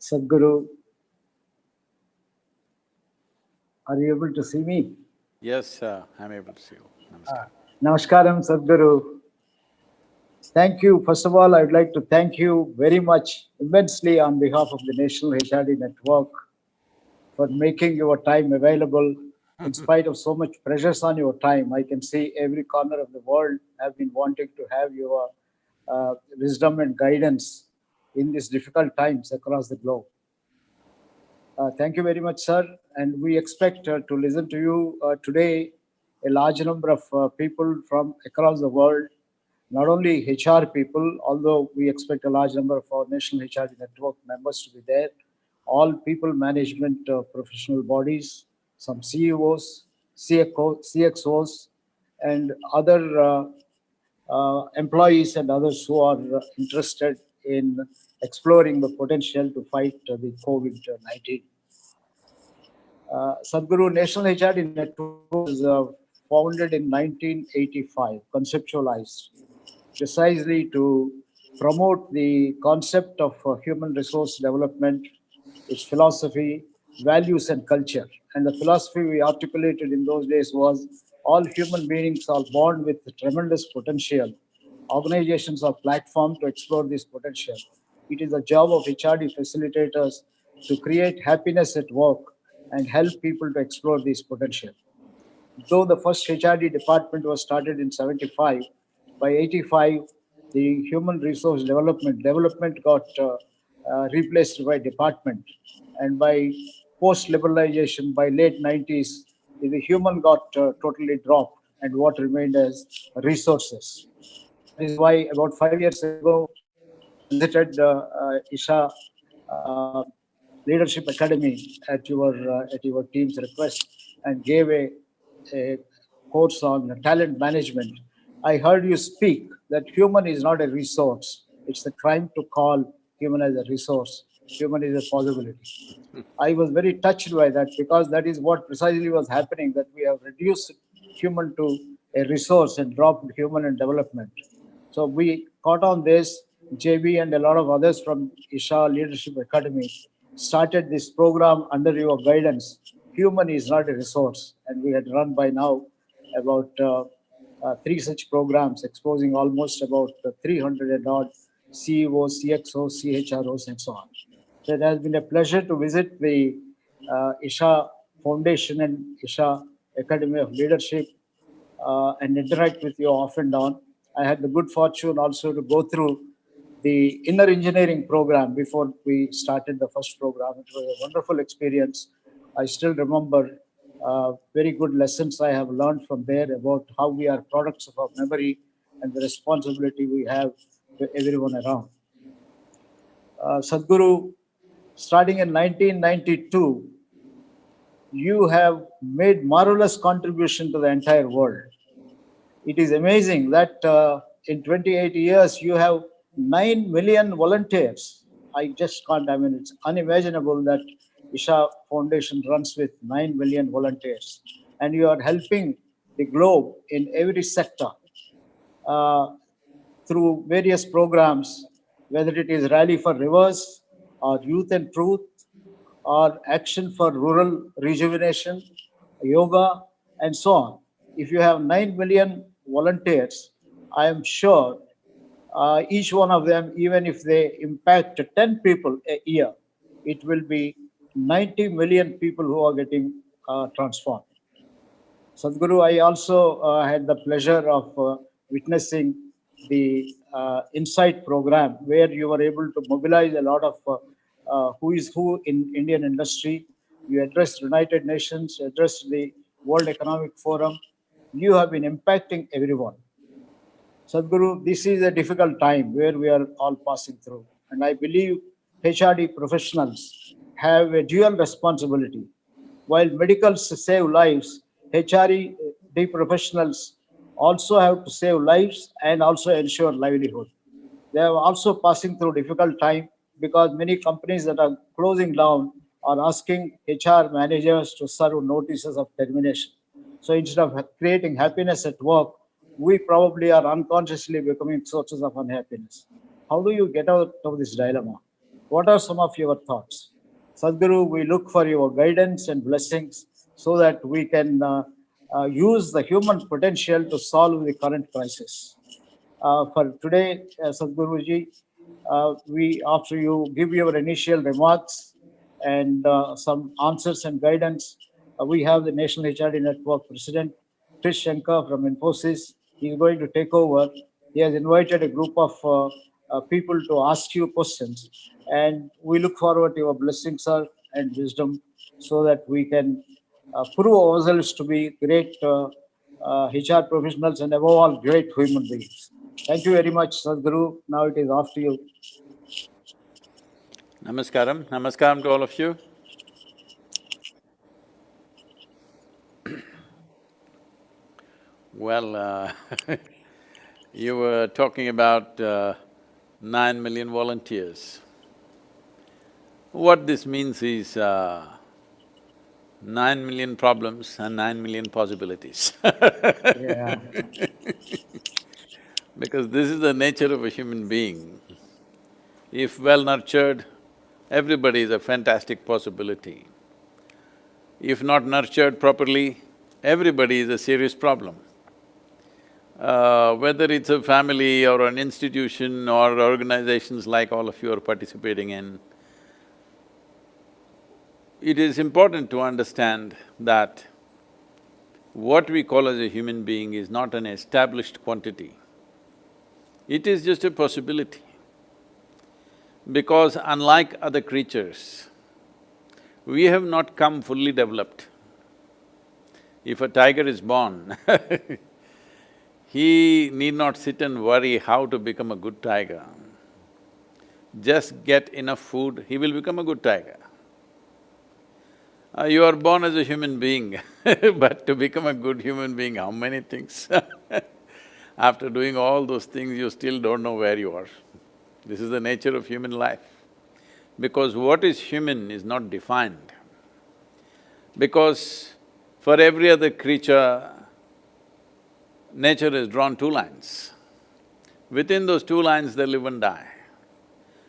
Sadhguru. Are you able to see me? Yes, uh, I'm able to see you. Namaskar. Namaskaram, Sadhguru. Thank you. First of all, I would like to thank you very much, immensely, on behalf of the National HRD Network for making your time available. In spite of so much pressures on your time, I can see every corner of the world have been wanting to have your uh, wisdom and guidance in these difficult times across the globe. Uh, thank you very much, sir. And we expect uh, to listen to you uh, today. A large number of uh, people from across the world, not only HR people, although we expect a large number of our National HR Network members to be there, all people management uh, professional bodies, some CEOs, CXO, CXOs, and other uh, employees and others who are interested in exploring the potential to fight the COVID-19. Uh, Sadhguru National HRD Network was uh, founded in 1985, conceptualized precisely to promote the concept of uh, human resource development, its philosophy, values, and culture. And the philosophy we articulated in those days was all human beings are born with tremendous potential. Organizations are platform to explore this potential. It is the job of HRD facilitators to create happiness at work and help people to explore this potential. Though the first HRD department was started in 75, by 85, the human resource development development got uh, uh, replaced by department. And by post-liberalization, by late 90s, the human got uh, totally dropped and what remained as resources. This is why about five years ago, visited uh, uh, Isha uh, Leadership Academy at your uh, at your team's request and gave a, a course on talent management. I heard you speak that human is not a resource. It's the crime to call human as a resource. Human is a possibility. I was very touched by that because that is what precisely was happening, that we have reduced human to a resource and dropped human in development. So we caught on this, JB and a lot of others from Isha Leadership Academy started this program under your guidance. Human is not a resource. And we had run by now about uh, uh, three such programs exposing almost about uh, 300 and odd CEOs, CXOs, CHROs, and so on. So it has been a pleasure to visit the uh, Isha Foundation and Isha Academy of Leadership uh, and interact with you off and on. I had the good fortune also to go through the inner engineering program before we started the first program. It was a wonderful experience. I still remember uh, very good lessons I have learned from there about how we are products of our memory and the responsibility we have to everyone around. Uh, Sadhguru, starting in 1992, you have made marvelous contribution to the entire world. It is amazing that uh, in 28 years you have 9 million volunteers. I just can't, I mean, it's unimaginable that Isha Foundation runs with 9 million volunteers. And you are helping the globe in every sector uh, through various programs, whether it is Rally for Rivers or Youth and Truth or Action for Rural Rejuvenation, Yoga, and so on. If you have 9 million volunteers, I am sure uh, each one of them, even if they impact 10 people a year, it will be 90 million people who are getting uh, transformed. Sadhguru, I also uh, had the pleasure of uh, witnessing the uh, Insight program where you were able to mobilize a lot of uh, who is who in Indian industry. You addressed United Nations, addressed the World Economic Forum. You have been impacting everyone. Sadhguru, this is a difficult time where we are all passing through. And I believe HRD professionals have a dual responsibility. While medicals save lives, HRD uh, professionals also have to save lives and also ensure livelihood. They are also passing through difficult time because many companies that are closing down are asking HR managers to serve notices of termination. So instead of creating happiness at work, we probably are unconsciously becoming sources of unhappiness. How do you get out of this dilemma? What are some of your thoughts? Sadhguru, we look for your guidance and blessings so that we can uh, uh, use the human potential to solve the current crisis. Uh, for today, uh, Sadhguruji, uh, we, after you give your initial remarks and uh, some answers and guidance, uh, we have the National HRD Network President, Krish Shankar from Infosys. He is going to take over. He has invited a group of uh, uh, people to ask you questions. And we look forward to your blessings, sir, and wisdom so that we can uh, prove ourselves to be great uh, uh, HR professionals and above all, great human beings. Thank you very much, Sadhguru. Now it is after you. Namaskaram, namaskaram to all of you. Well, uh, you were talking about uh, nine million volunteers. What this means is uh, nine million problems and nine million possibilities because this is the nature of a human being. If well nurtured, everybody is a fantastic possibility. If not nurtured properly, everybody is a serious problem. Uh, whether it's a family or an institution or organizations like all of you are participating in, it is important to understand that what we call as a human being is not an established quantity. It is just a possibility. Because unlike other creatures, we have not come fully developed. If a tiger is born he need not sit and worry how to become a good tiger. Just get enough food, he will become a good tiger. Uh, you are born as a human being but to become a good human being, how many things? After doing all those things, you still don't know where you are. This is the nature of human life. Because what is human is not defined. Because for every other creature, nature has drawn two lines. Within those two lines, they live and die.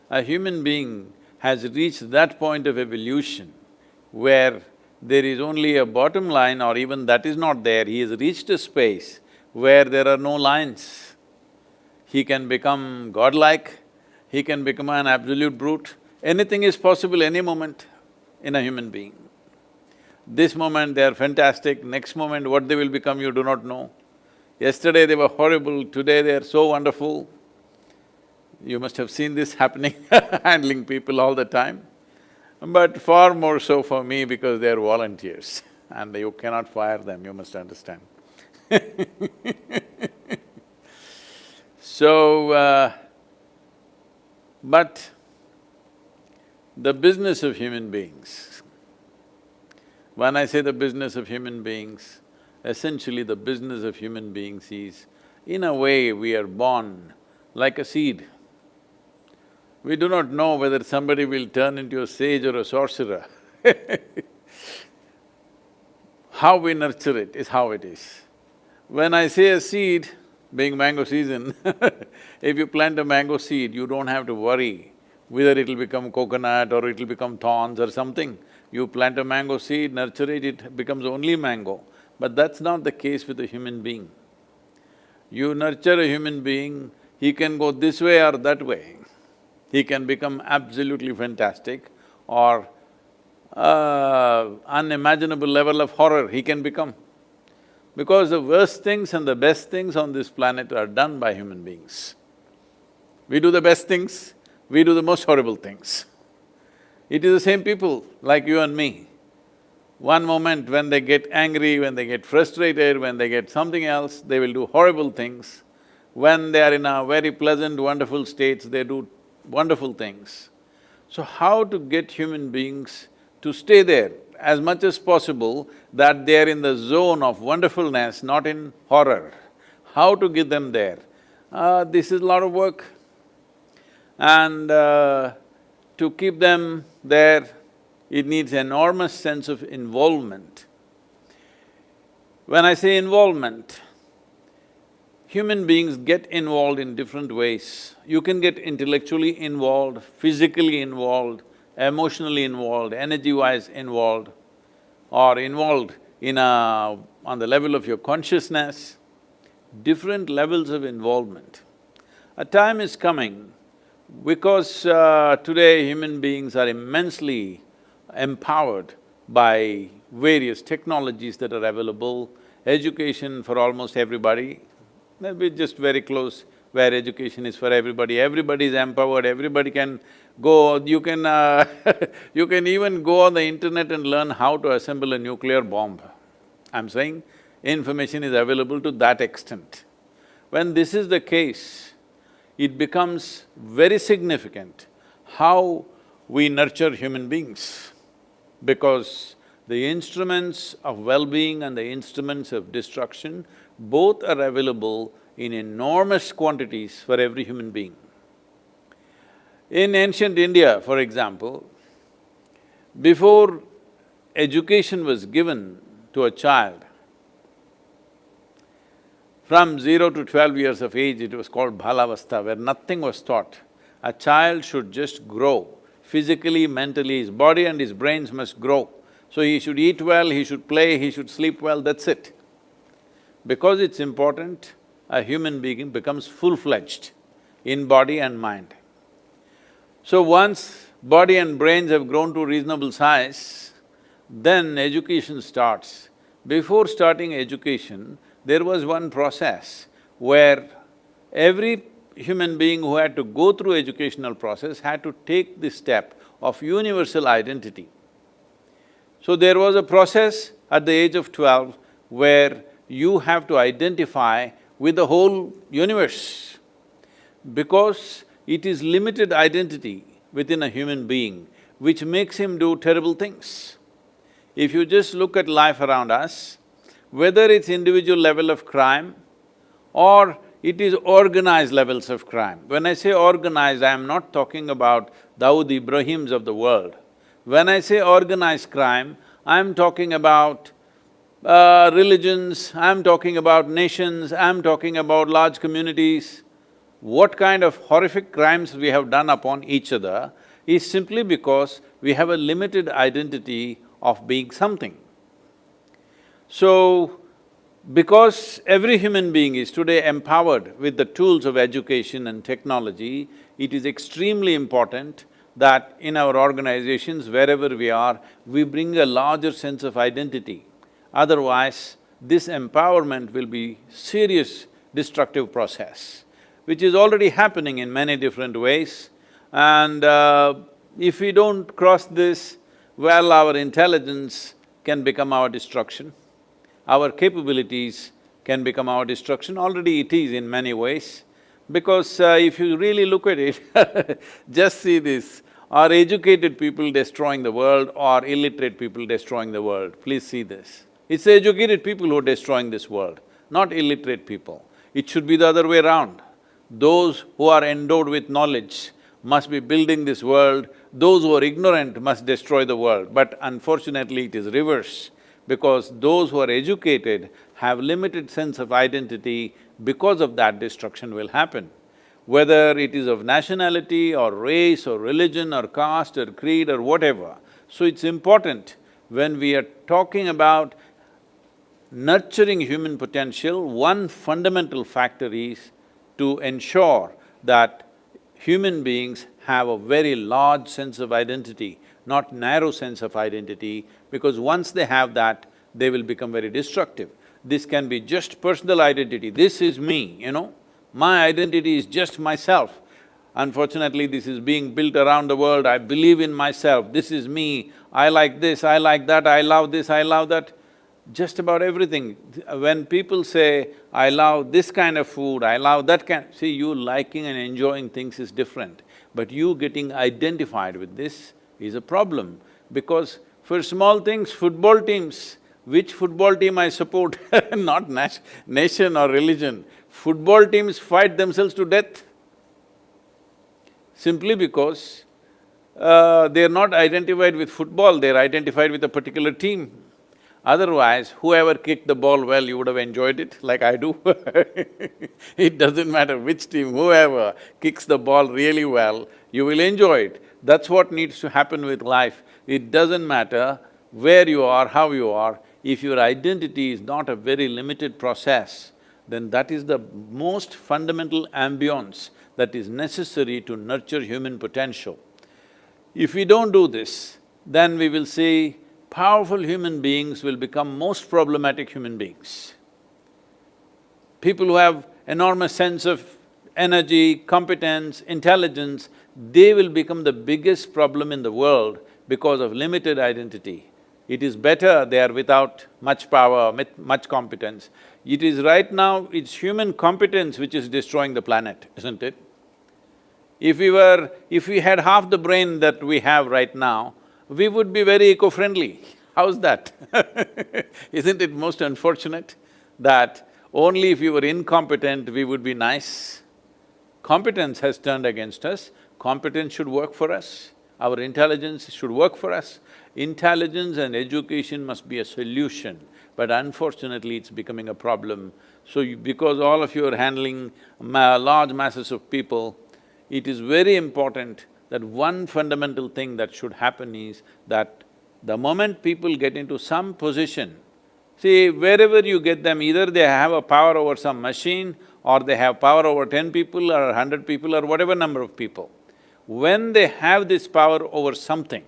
A human being has reached that point of evolution where there is only a bottom line or even that is not there, he has reached a space where there are no lines. He can become godlike, he can become an absolute brute, anything is possible any moment in a human being. This moment they are fantastic, next moment what they will become you do not know. Yesterday they were horrible, today they are so wonderful. You must have seen this happening, handling people all the time. But far more so for me because they are volunteers and you cannot fire them, you must understand. So, uh, but the business of human beings, when I say the business of human beings, essentially the business of human beings is, in a way, we are born like a seed. We do not know whether somebody will turn into a sage or a sorcerer How we nurture it is how it is. When I say a seed, being mango season if you plant a mango seed, you don't have to worry whether it'll become coconut or it'll become thorns or something. You plant a mango seed, nurture it, it becomes only mango. But that's not the case with a human being. You nurture a human being, he can go this way or that way. He can become absolutely fantastic or uh, unimaginable level of horror he can become. Because the worst things and the best things on this planet are done by human beings. We do the best things, we do the most horrible things. It is the same people like you and me. One moment when they get angry, when they get frustrated, when they get something else, they will do horrible things. When they are in a very pleasant, wonderful states, they do wonderful things. So how to get human beings to stay there as much as possible that they're in the zone of wonderfulness, not in horror. How to get them there? Uh, this is a lot of work. And uh, to keep them there, it needs enormous sense of involvement. When I say involvement, human beings get involved in different ways. You can get intellectually involved, physically involved, emotionally involved, energy-wise involved, or involved in a… on the level of your consciousness, different levels of involvement. A time is coming because uh, today human beings are immensely empowered by various technologies that are available, education for almost everybody, maybe just very close where education is for everybody, everybody is empowered, everybody can go, you can uh, you can even go on the internet and learn how to assemble a nuclear bomb. I'm saying information is available to that extent. When this is the case, it becomes very significant how we nurture human beings because the instruments of well-being and the instruments of destruction both are available in enormous quantities for every human being. In ancient India, for example, before education was given to a child, from zero to twelve years of age, it was called Balavastha, where nothing was taught. A child should just grow, physically, mentally, his body and his brains must grow. So he should eat well, he should play, he should sleep well, that's it. Because it's important, a human being becomes full-fledged in body and mind. So once body and brains have grown to reasonable size, then education starts. Before starting education, there was one process where every human being who had to go through educational process had to take the step of universal identity. So there was a process at the age of twelve where you have to identify with the whole universe. Because it is limited identity within a human being which makes him do terrible things. If you just look at life around us, whether it's individual level of crime or it is organized levels of crime. When I say organized, I am not talking about Dawood Ibrahims of the world. When I say organized crime, I'm talking about uh, religions, I'm talking about nations, I'm talking about large communities. What kind of horrific crimes we have done upon each other is simply because we have a limited identity of being something. So, because every human being is today empowered with the tools of education and technology, it is extremely important that in our organizations, wherever we are, we bring a larger sense of identity. Otherwise, this empowerment will be serious destructive process, which is already happening in many different ways. And uh, if we don't cross this, well, our intelligence can become our destruction our capabilities can become our destruction, already it is in many ways. Because uh, if you really look at it, just see this, are educated people destroying the world or illiterate people destroying the world? Please see this. It's the educated people who are destroying this world, not illiterate people. It should be the other way around. Those who are endowed with knowledge must be building this world, those who are ignorant must destroy the world. But unfortunately, it is reverse because those who are educated have limited sense of identity, because of that destruction will happen. Whether it is of nationality or race or religion or caste or creed or whatever. So it's important when we are talking about nurturing human potential, one fundamental factor is to ensure that human beings have a very large sense of identity not narrow sense of identity, because once they have that, they will become very destructive. This can be just personal identity, this is me, you know, my identity is just myself. Unfortunately, this is being built around the world, I believe in myself, this is me, I like this, I like that, I love this, I love that. Just about everything. When people say, I love this kind of food, I love that kind… See, you liking and enjoying things is different, but you getting identified with this is a problem because for small things, football teams, which football team I support, not nation or religion, football teams fight themselves to death simply because uh, they're not identified with football, they're identified with a particular team. Otherwise, whoever kicked the ball well, you would have enjoyed it, like I do It doesn't matter which team, whoever kicks the ball really well, you will enjoy it. That's what needs to happen with life. It doesn't matter where you are, how you are, if your identity is not a very limited process, then that is the most fundamental ambience that is necessary to nurture human potential. If we don't do this, then we will see powerful human beings will become most problematic human beings. People who have enormous sense of energy, competence, intelligence, they will become the biggest problem in the world because of limited identity. It is better they are without much power, much competence. It is right now, it's human competence which is destroying the planet, isn't it? If we were… if we had half the brain that we have right now, we would be very eco-friendly. How's that? Isn't it most unfortunate that only if we were incompetent, we would be nice? Competence has turned against us, competence should work for us, our intelligence should work for us. Intelligence and education must be a solution, but unfortunately it's becoming a problem. So you, because all of you are handling ma large masses of people, it is very important that one fundamental thing that should happen is that the moment people get into some position, see, wherever you get them, either they have a power over some machine or they have power over ten people or hundred people or whatever number of people. When they have this power over something,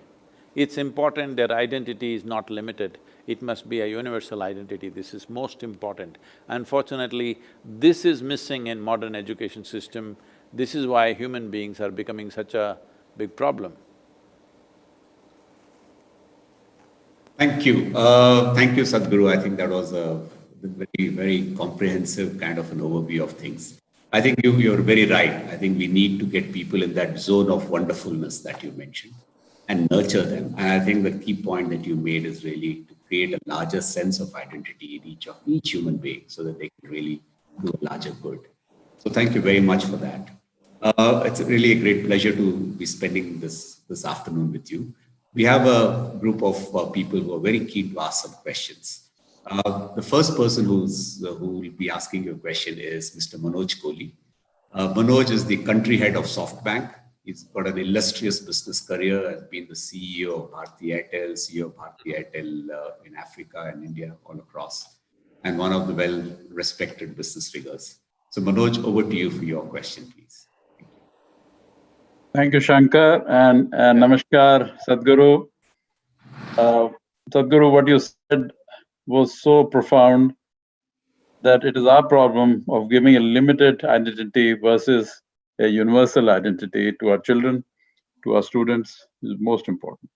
it's important their identity is not limited, it must be a universal identity, this is most important. Unfortunately, this is missing in modern education system, this is why human beings are becoming such a big problem. Thank you. Uh, thank you, Sadhguru. I think that was a very, very comprehensive kind of an overview of things. I think you, you're very right. I think we need to get people in that zone of wonderfulness that you mentioned and nurture them. And I think the key point that you made is really to create a larger sense of identity in each of each human being so that they can really do a larger good. So thank you very much for that. Uh, it's really a great pleasure to be spending this, this afternoon with you. We have a group of uh, people who are very keen to ask some questions. Uh, the first person who's, uh, who will be asking you a question is Mr. Manoj Kohli. Uh, Manoj is the country head of SoftBank. He's got an illustrious business career, has been the CEO of Bharti Airtel, CEO of Bharti Airtel uh, in Africa and India, all across, and one of the well-respected business figures. So Manoj, over to you for your question, please. Thank you, Shankar, and, and Namaskar, Sadhguru. Uh, Sadhguru, what you said was so profound that it is our problem of giving a limited identity versus a universal identity to our children, to our students is most important.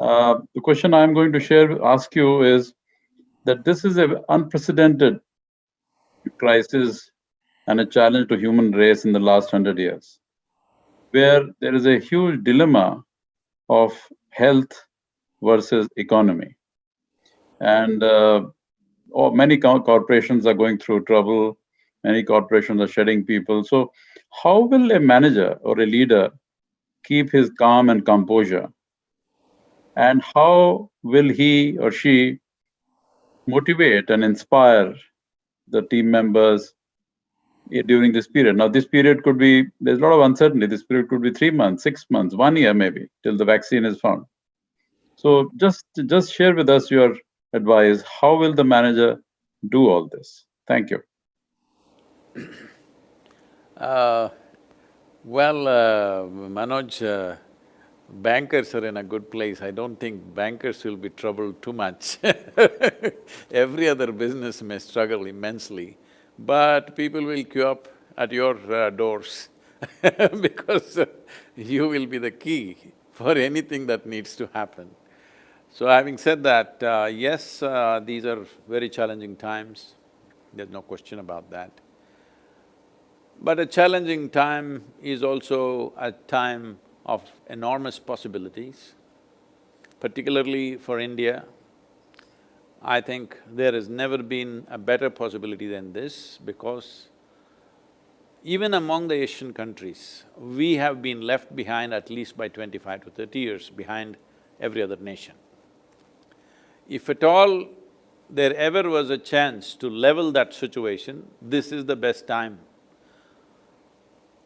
Uh, the question I'm going to share, ask you is that this is an unprecedented crisis and a challenge to human race in the last hundred years where there is a huge dilemma of health versus economy. And uh, oh, many co corporations are going through trouble, many corporations are shedding people. So, how will a manager or a leader keep his calm and composure? And how will he or she motivate and inspire the team members during this period. Now, this period could be, there's a lot of uncertainty. This period could be three months, six months, one year maybe, till the vaccine is found. So just, just share with us your advice. How will the manager do all this? Thank you. Uh, well, uh, Manoj, uh, bankers are in a good place. I don't think bankers will be troubled too much Every other business may struggle immensely but people will queue up at your uh, doors because uh, you will be the key for anything that needs to happen. So having said that, uh, yes, uh, these are very challenging times, there's no question about that. But a challenging time is also a time of enormous possibilities, particularly for India, I think there has never been a better possibility than this because even among the Asian countries, we have been left behind at least by twenty-five to thirty years behind every other nation. If at all there ever was a chance to level that situation, this is the best time.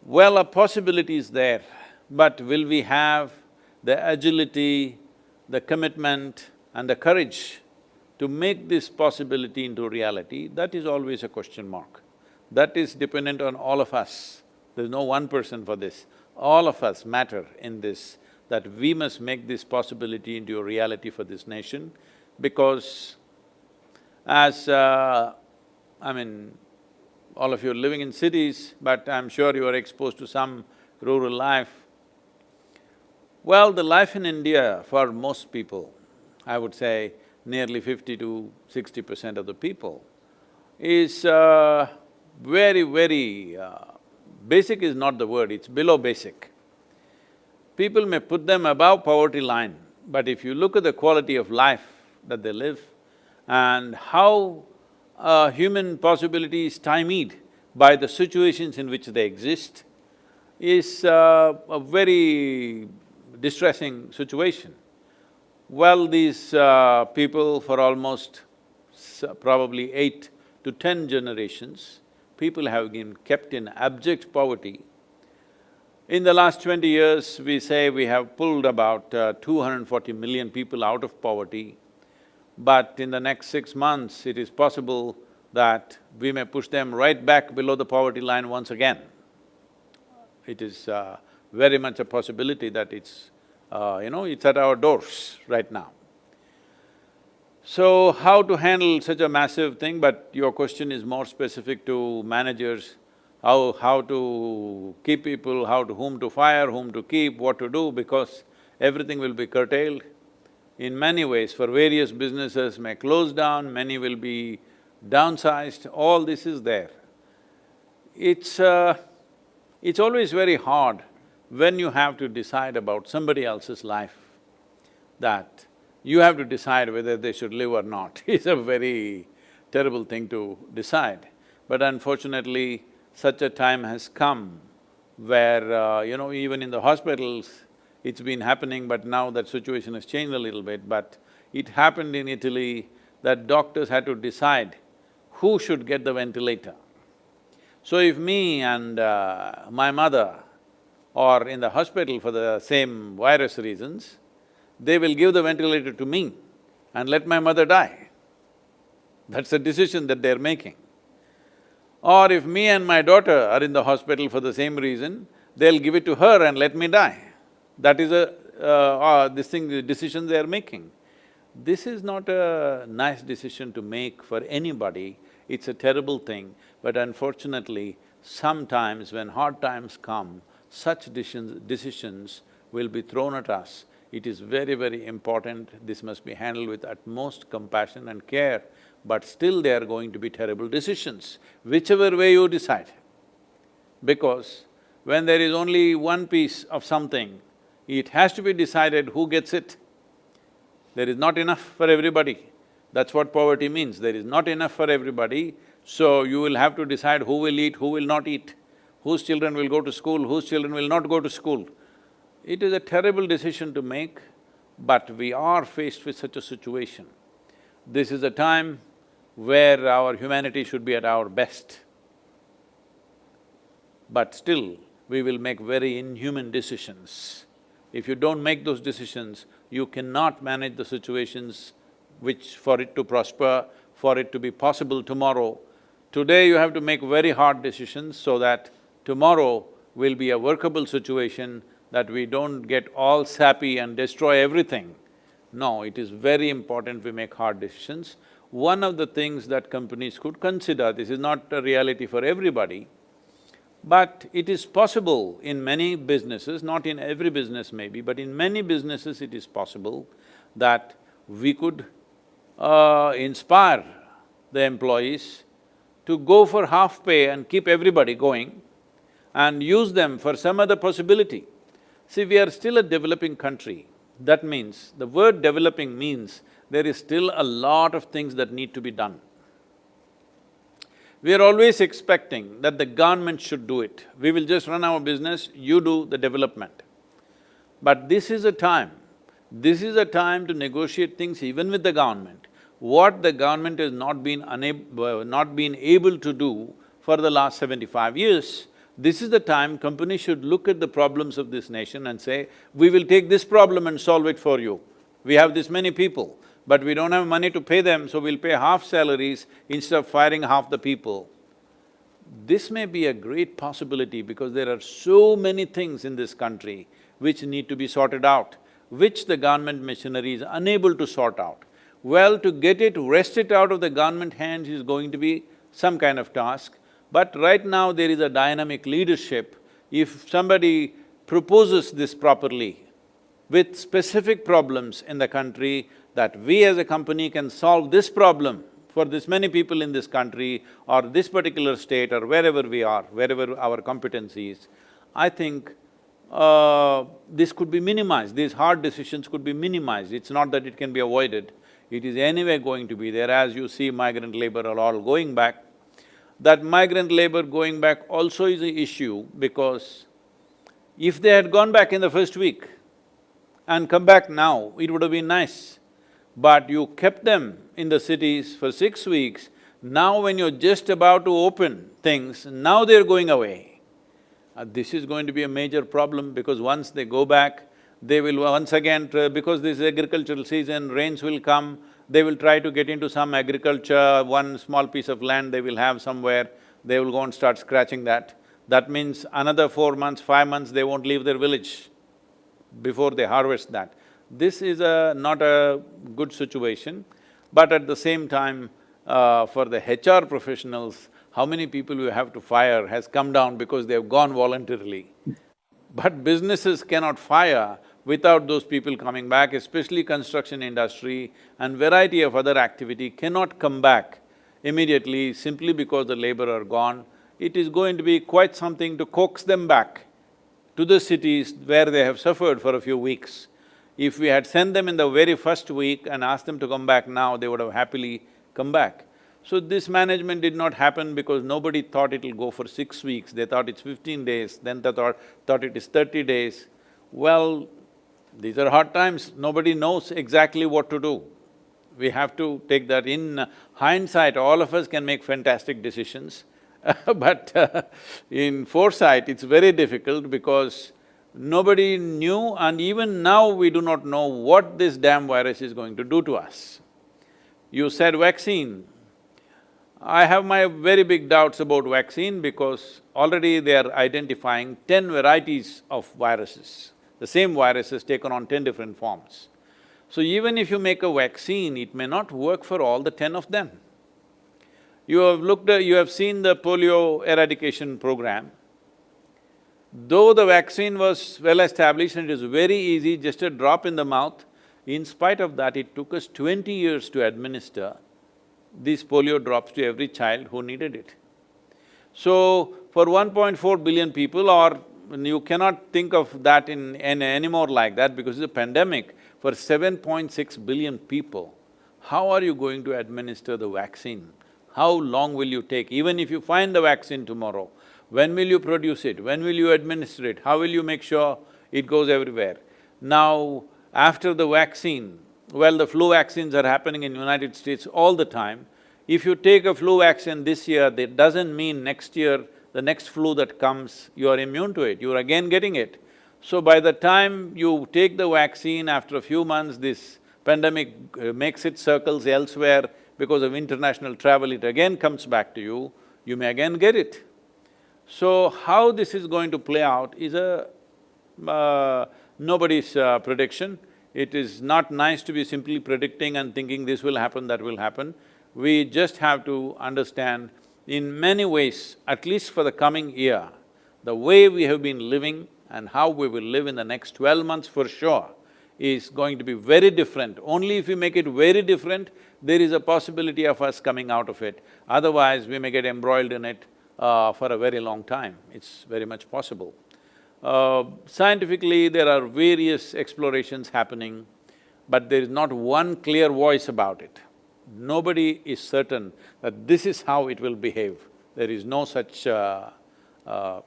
Well, a possibility is there, but will we have the agility, the commitment and the courage to make this possibility into reality? That is always a question mark. That is dependent on all of us. There's no one person for this. All of us matter in this, that we must make this possibility into a reality for this nation because as, uh, I mean, all of you are living in cities, but I'm sure you are exposed to some rural life. Well, the life in India for most people, I would say nearly fifty to sixty percent of the people, is uh, very, very… Uh, basic is not the word, it's below basic. People may put them above poverty line, but if you look at the quality of life that they live and how human possibility is stymied by the situations in which they exist, is uh, a very distressing situation. Well, these uh, people for almost probably eight to ten generations, people have been kept in abject poverty. In the last twenty years, we say we have pulled about uh, 240 million people out of poverty, but in the next six months, it is possible that we may push them right back below the poverty line once again. It is uh, very much a possibility that it's, uh, you know, it's at our doors right now. So, how to handle such a massive thing, but your question is more specific to managers, how… how to keep people, how to… whom to fire, whom to keep, what to do, because everything will be curtailed. In many ways, for various businesses may close down, many will be downsized, all this is there. It's… Uh, it's always very hard when you have to decide about somebody else's life, that you have to decide whether they should live or not. It's a very terrible thing to decide. But unfortunately, such a time has come where, uh, you know, even in the hospitals, it's been happening, but now that situation has changed a little bit, but it happened in Italy that doctors had to decide who should get the ventilator. So if me and uh, my mother are in the hospital for the same virus reasons, they will give the ventilator to me and let my mother die. That's a decision that they're making. Or if me and my daughter are in the hospital for the same reason, they'll give it to her and let me die. That is a… Uh, uh, this thing, the decision they are making. This is not a nice decision to make for anybody, it's a terrible thing, but unfortunately, sometimes when hard times come, such decisions, decisions will be thrown at us. It is very, very important, this must be handled with utmost compassion and care, but still they are going to be terrible decisions, whichever way you decide. Because when there is only one piece of something, it has to be decided who gets it. There is not enough for everybody. That's what poverty means, there is not enough for everybody, so you will have to decide who will eat, who will not eat, whose children will go to school, whose children will not go to school. It is a terrible decision to make, but we are faced with such a situation. This is a time where our humanity should be at our best. But still, we will make very inhuman decisions. If you don't make those decisions, you cannot manage the situations which for it to prosper, for it to be possible tomorrow. Today you have to make very hard decisions so that tomorrow will be a workable situation that we don't get all sappy and destroy everything. No, it is very important we make hard decisions. One of the things that companies could consider, this is not a reality for everybody, but it is possible in many businesses, not in every business maybe, but in many businesses it is possible that we could uh, inspire the employees to go for half pay and keep everybody going and use them for some other possibility. See, we are still a developing country. That means, the word developing means there is still a lot of things that need to be done. We are always expecting that the government should do it. We will just run our business, you do the development. But this is a time This is a time to negotiate things even with the government. What the government has not been unable… Uh, not been able to do for the last seventy-five years, this is the time companies should look at the problems of this nation and say, we will take this problem and solve it for you. We have this many people, but we don't have money to pay them, so we'll pay half salaries instead of firing half the people. This may be a great possibility because there are so many things in this country which need to be sorted out, which the government machinery is unable to sort out. Well, to get it, wrest it out of the government hands is going to be some kind of task, but right now there is a dynamic leadership. If somebody proposes this properly, with specific problems in the country, that we as a company can solve this problem for this many people in this country or this particular state or wherever we are, wherever our competence is, I think uh, this could be minimized, these hard decisions could be minimized. It's not that it can be avoided, it is anyway going to be there. As you see migrant labor are all going back, that migrant labor going back also is an issue because if they had gone back in the first week and come back now, it would have been nice. But you kept them in the cities for six weeks, now when you're just about to open things, now they're going away. Uh, this is going to be a major problem because once they go back, they will once again, because this is agricultural season, rains will come, they will try to get into some agriculture, one small piece of land they will have somewhere, they will go and start scratching that. That means another four months, five months, they won't leave their village before they harvest that. This is a… not a good situation, but at the same time, uh, for the HR professionals, how many people you have to fire has come down because they have gone voluntarily. But businesses cannot fire without those people coming back, especially construction industry and variety of other activity cannot come back immediately simply because the labor are gone. It is going to be quite something to coax them back to the cities where they have suffered for a few weeks. If we had sent them in the very first week and asked them to come back now, they would have happily come back. So this management did not happen because nobody thought it'll go for six weeks, they thought it's fifteen days, then they thought, thought it is thirty days. Well, these are hard times, nobody knows exactly what to do. We have to take that in hindsight, all of us can make fantastic decisions, but uh, in foresight, it's very difficult because nobody knew and even now we do not know what this damn virus is going to do to us. You said vaccine. I have my very big doubts about vaccine because already they are identifying ten varieties of viruses. The same virus has taken on ten different forms. So even if you make a vaccine, it may not work for all the ten of them. You have looked you have seen the polio eradication program. Though the vaccine was well established and it is very easy, just a drop in the mouth, in spite of that, it took us twenty years to administer these polio drops to every child who needed it. So, for 1.4 billion people or you cannot think of that in, in anymore like that because it's a pandemic, for 7.6 billion people, how are you going to administer the vaccine? How long will you take? Even if you find the vaccine tomorrow, when will you produce it? When will you administer it? How will you make sure it goes everywhere? Now, after the vaccine, well, the flu vaccines are happening in United States all the time. If you take a flu vaccine this year, that doesn't mean next year, the next flu that comes, you are immune to it, you're again getting it. So by the time you take the vaccine, after a few months, this pandemic uh, makes its circles elsewhere because of international travel, it again comes back to you, you may again get it. So how this is going to play out is a… Uh, nobody's uh, prediction. It is not nice to be simply predicting and thinking this will happen, that will happen. We just have to understand in many ways, at least for the coming year, the way we have been living and how we will live in the next twelve months for sure is going to be very different. Only if we make it very different, there is a possibility of us coming out of it. Otherwise, we may get embroiled in it uh, for a very long time. It's very much possible. Uh, scientifically, there are various explorations happening, but there is not one clear voice about it. Nobody is certain that this is how it will behave. There is no such… Uh, uh,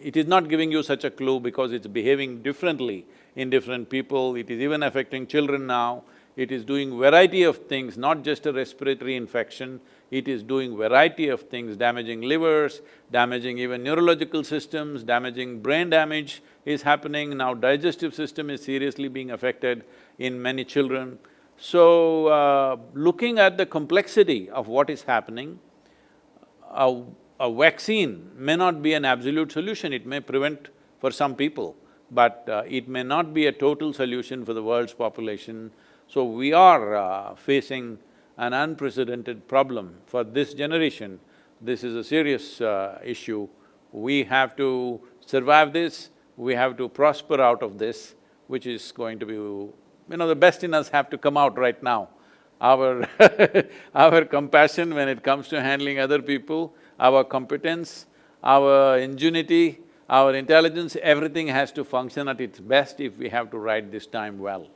it is not giving you such a clue because it's behaving differently in different people, it is even affecting children now. It is doing variety of things, not just a respiratory infection, it is doing variety of things, damaging livers, damaging even neurological systems, damaging brain damage is happening, now digestive system is seriously being affected in many children. So, uh, looking at the complexity of what is happening, a, a vaccine may not be an absolute solution, it may prevent for some people, but uh, it may not be a total solution for the world's population. So we are uh, facing an unprecedented problem for this generation. This is a serious uh, issue. We have to survive this, we have to prosper out of this, which is going to be… You know, the best in us have to come out right now. Our our compassion when it comes to handling other people, our competence, our ingenuity, our intelligence, everything has to function at its best if we have to ride this time well.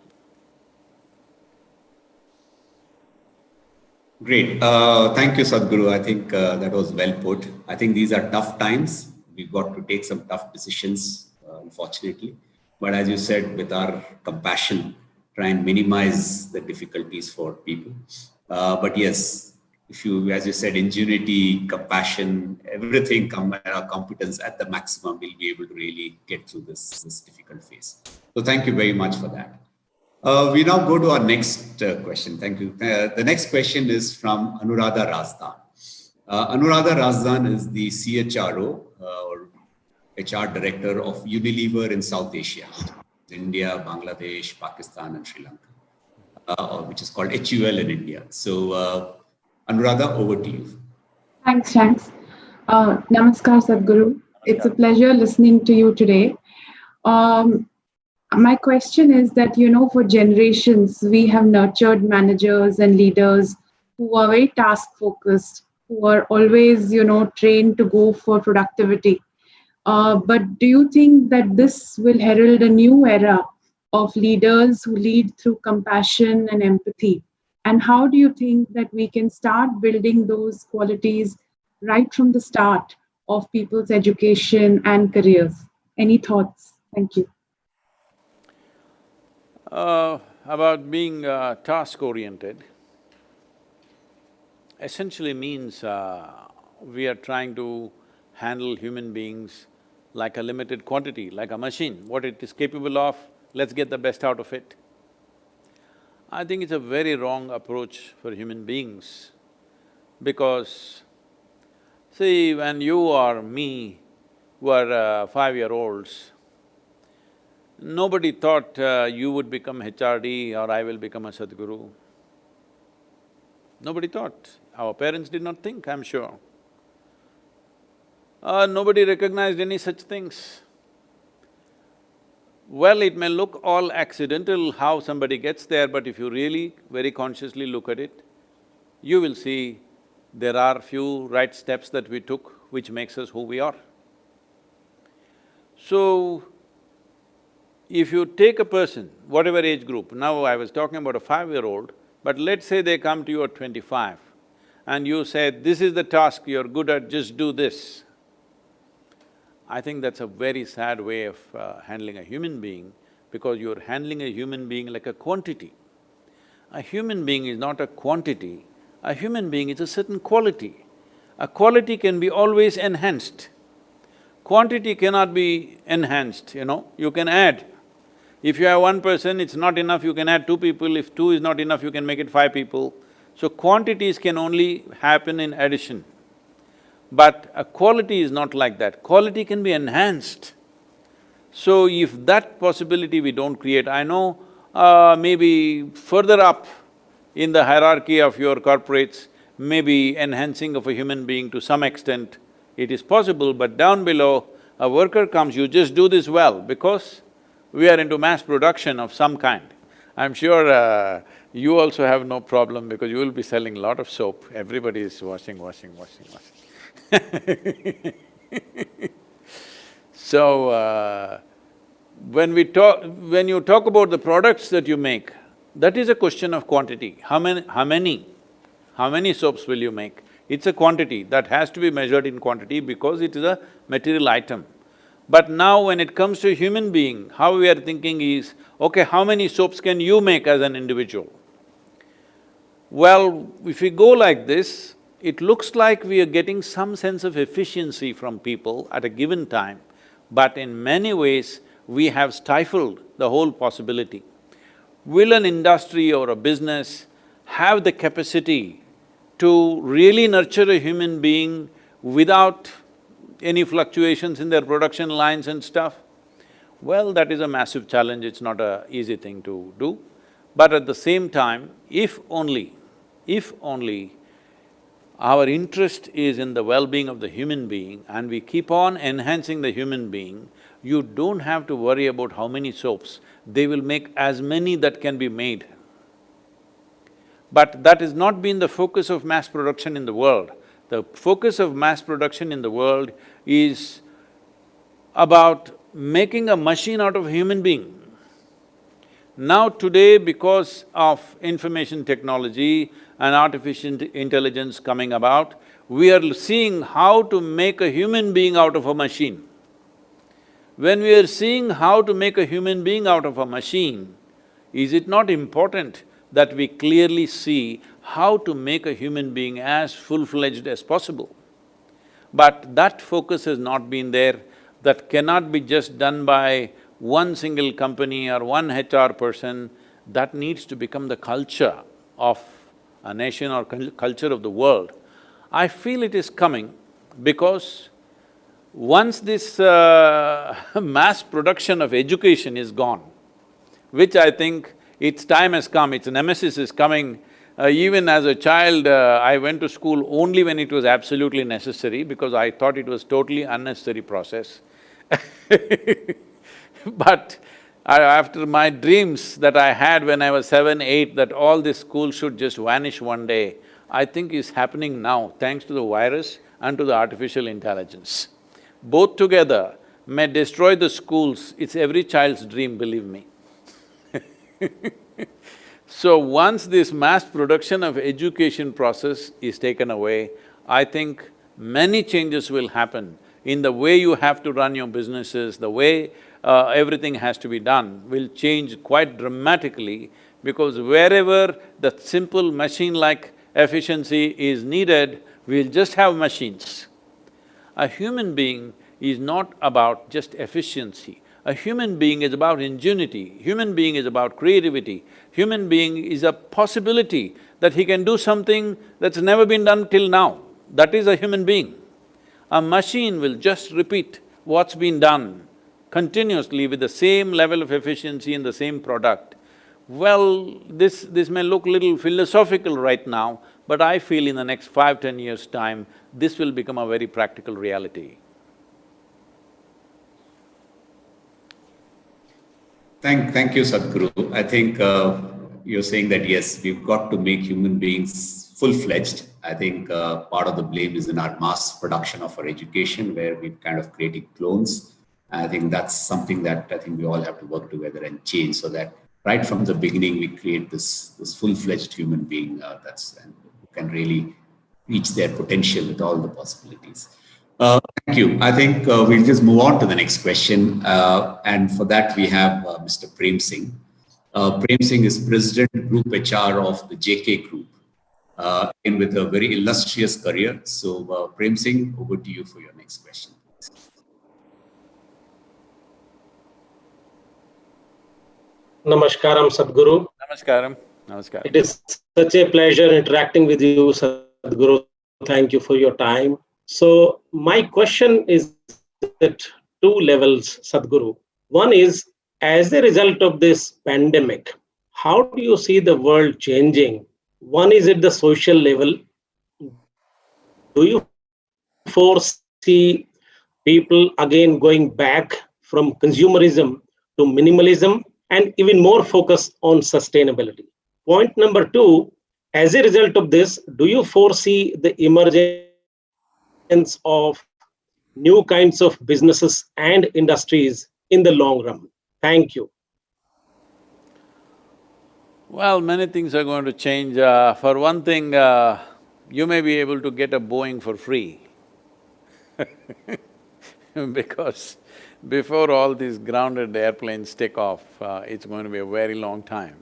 Great. Uh, thank you, Sadhguru. I think uh, that was well put. I think these are tough times. We've got to take some tough decisions, uh, unfortunately. But as you said, with our compassion, try and minimize the difficulties for people. Uh, but yes, if you, as you said, ingenuity, compassion, everything, come our competence at the maximum, we'll be able to really get through this, this difficult phase. So thank you very much for that. Uh, we now go to our next uh, question. Thank you. Uh, the next question is from Anuradha Razdan. Uh, Anuradha Razdan is the CHRO uh, or HR director of Unilever in South Asia, India, Bangladesh, Pakistan, and Sri Lanka, uh, which is called HUL in India. So, uh, Anuradha, over to you. Thanks, Shanks. Uh, namaskar, Sadhguru. It's a pleasure listening to you today. Um, my question is that, you know, for generations, we have nurtured managers and leaders who are very task focused, who are always, you know, trained to go for productivity. Uh, but do you think that this will herald a new era of leaders who lead through compassion and empathy? And how do you think that we can start building those qualities right from the start of people's education and careers? Any thoughts? Thank you. Uh, about being uh, task-oriented, essentially means uh, we are trying to handle human beings like a limited quantity, like a machine. What it is capable of, let's get the best out of it. I think it's a very wrong approach for human beings because see, when you or me were uh, five-year-olds, nobody thought uh, you would become HRD or I will become a Sadhguru. Nobody thought. Our parents did not think, I'm sure. Uh, nobody recognized any such things. Well, it may look all accidental how somebody gets there, but if you really very consciously look at it, you will see there are few right steps that we took which makes us who we are. So, if you take a person, whatever age group, now I was talking about a five-year-old, but let's say they come to you at twenty-five and you say, this is the task you're good at, just do this. I think that's a very sad way of uh, handling a human being because you're handling a human being like a quantity. A human being is not a quantity, a human being is a certain quality. A quality can be always enhanced. Quantity cannot be enhanced, you know, you can add. If you have one person, it's not enough, you can add two people, if two is not enough, you can make it five people. So quantities can only happen in addition. But a quality is not like that, quality can be enhanced. So if that possibility we don't create, I know uh, maybe further up in the hierarchy of your corporates, maybe enhancing of a human being to some extent, it is possible, but down below, a worker comes, you just do this well because we are into mass production of some kind. I'm sure uh, you also have no problem because you will be selling a lot of soap, everybody is washing, washing, washing, washing. so, uh, when we talk… when you talk about the products that you make, that is a question of quantity. How many… how many… how many soaps will you make? It's a quantity that has to be measured in quantity because it is a material item. But now when it comes to human being, how we are thinking is, okay, how many soaps can you make as an individual? Well, if we go like this, it looks like we are getting some sense of efficiency from people at a given time, but in many ways, we have stifled the whole possibility. Will an industry or a business have the capacity to really nurture a human being without any fluctuations in their production lines and stuff? Well, that is a massive challenge, it's not a easy thing to do. But at the same time, if only, if only our interest is in the well-being of the human being and we keep on enhancing the human being, you don't have to worry about how many soaps, they will make as many that can be made. But that has not been the focus of mass production in the world. The focus of mass production in the world is about making a machine out of human being. Now today, because of information technology and artificial intelligence coming about, we are seeing how to make a human being out of a machine. When we are seeing how to make a human being out of a machine, is it not important that we clearly see how to make a human being as full-fledged as possible? But that focus has not been there, that cannot be just done by one single company or one HR person, that needs to become the culture of a nation or culture of the world. I feel it is coming because once this uh, mass production of education is gone, which I think its time has come, its nemesis is coming. Uh, even as a child, uh, I went to school only when it was absolutely necessary because I thought it was totally unnecessary process. But I- after my dreams that I had when I was seven, eight, that all this school should just vanish one day, I think is happening now, thanks to the virus and to the artificial intelligence. Both together may destroy the schools, it's every child's dream, believe me. So once this mass production of education process is taken away, I think many changes will happen in the way you have to run your businesses, the way uh, everything has to be done will change quite dramatically because wherever the simple machine-like efficiency is needed, we'll just have machines. A human being is not about just efficiency. A human being is about ingenuity, human being is about creativity, human being is a possibility that he can do something that's never been done till now. That is a human being. A machine will just repeat what's been done continuously with the same level of efficiency and the same product. Well, this… this may look little philosophical right now, but I feel in the next five, ten years' time, this will become a very practical reality. Thank, thank you, Sadhguru. I think uh, you're saying that yes, we've got to make human beings full-fledged. I think uh, part of the blame is in our mass production of our education, where we've kind of created clones. I think that's something that I think we all have to work together and change, so that right from the beginning we create this this full-fledged human being uh, that's and can really reach their potential with all the possibilities. Uh, thank you. I think uh, we'll just move on to the next question. Uh, and for that, we have uh, Mr. Prem Singh. Uh, Prem Singh is President Group HR of the JK Group, uh, and with a very illustrious career. So, uh, Prem Singh, over to you for your next question. Namaskaram, Sadhguru. Namaskaram, namaskaram. It is such a pleasure interacting with you, Sadhguru. Thank you for your time. So, my question is at two levels, Sadhguru. One is, as a result of this pandemic, how do you see the world changing? One is at the social level. Do you foresee people again going back from consumerism to minimalism and even more focus on sustainability? Point number two, as a result of this, do you foresee the emergence of new kinds of businesses and industries in the long run? Thank you. Well, many things are going to change. Uh, for one thing, uh, you may be able to get a Boeing for free because before all these grounded airplanes take off, uh, it's going to be a very long time.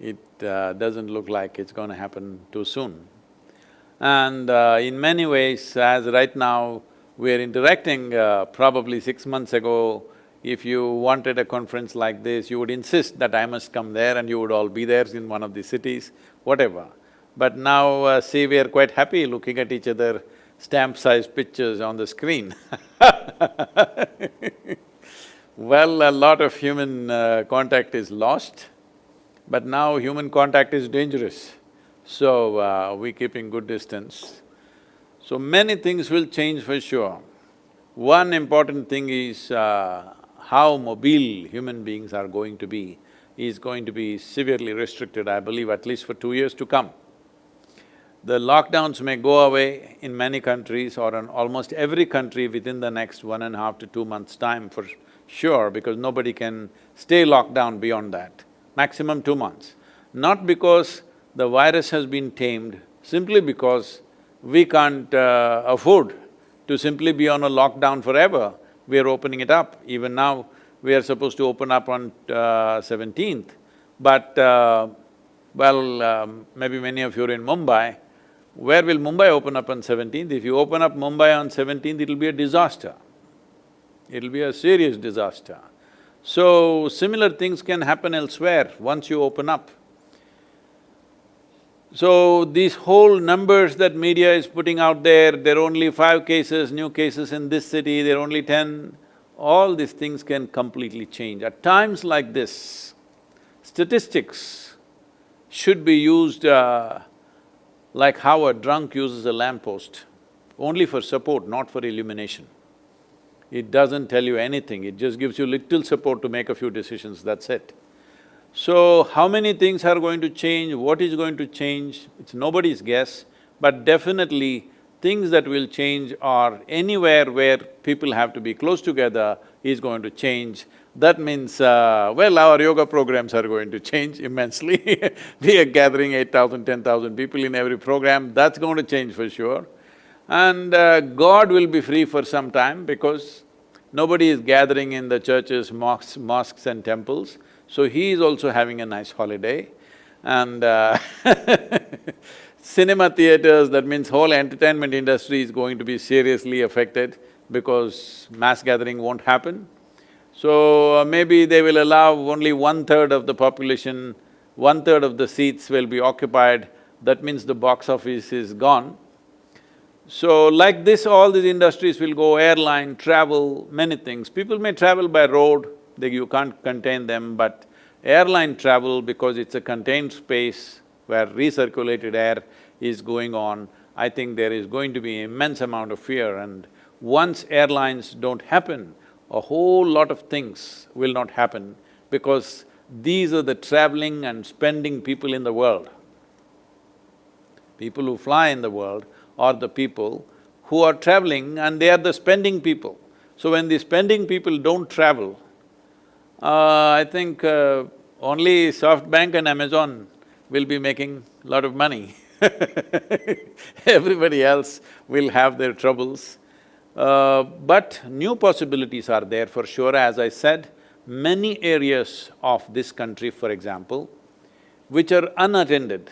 It uh, doesn't look like it's going to happen too soon. And uh, in many ways, as right now we're interacting, uh, probably six months ago, if you wanted a conference like this, you would insist that I must come there and you would all be there in one of the cities, whatever. But now, uh, see, we are quite happy looking at each other, stamp-sized pictures on the screen Well, a lot of human uh, contact is lost, but now human contact is dangerous. So, uh, we keeping good distance. So many things will change for sure. One important thing is uh, how mobile human beings are going to be is going to be severely restricted, I believe, at least for two years to come. The lockdowns may go away in many countries or in almost every country within the next one and a half to two months' time for sure, because nobody can stay locked down beyond that, maximum two months. Not because the virus has been tamed, simply because we can't uh, afford to simply be on a lockdown forever. We are opening it up. Even now, we are supposed to open up on uh, seventeenth, but uh, well, um, maybe many of you are in Mumbai. Where will Mumbai open up on seventeenth? If you open up Mumbai on seventeenth, it'll be a disaster. It'll be a serious disaster. So, similar things can happen elsewhere once you open up. So, these whole numbers that media is putting out there, there are only five cases, new cases in this city, there are only ten, all these things can completely change. At times like this, statistics should be used uh, like how a drunk uses a lamppost, only for support, not for illumination. It doesn't tell you anything, it just gives you little support to make a few decisions, that's it. So, how many things are going to change, what is going to change, it's nobody's guess, but definitely things that will change are anywhere where people have to be close together is going to change. That means, uh, well, our yoga programs are going to change immensely. We are gathering 8,000, 10,000 people in every program, that's going to change for sure. And uh, God will be free for some time because nobody is gathering in the churches, mosques, mosques and temples, so he is also having a nice holiday. And uh cinema theaters, that means whole entertainment industry is going to be seriously affected because mass gathering won't happen. So uh, maybe they will allow only one-third of the population, one-third of the seats will be occupied, that means the box office is gone. So like this, all these industries will go airline, travel, many things. People may travel by road, they, you can't contain them, but airline travel, because it's a contained space where recirculated air is going on, I think there is going to be immense amount of fear and once airlines don't happen, a whole lot of things will not happen because these are the traveling and spending people in the world. People who fly in the world are the people who are traveling and they are the spending people. So when the spending people don't travel, I think uh, only SoftBank and Amazon will be making a lot of money Everybody else will have their troubles. Uh, but new possibilities are there for sure, as I said, many areas of this country, for example, which are unattended,